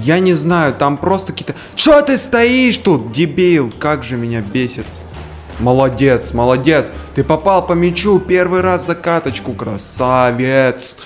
Я не знаю, там просто какие-то... Чё ты стоишь тут, дебил? Как же меня бесит. Молодец, молодец. Ты попал по мячу первый раз за каточку, красавец.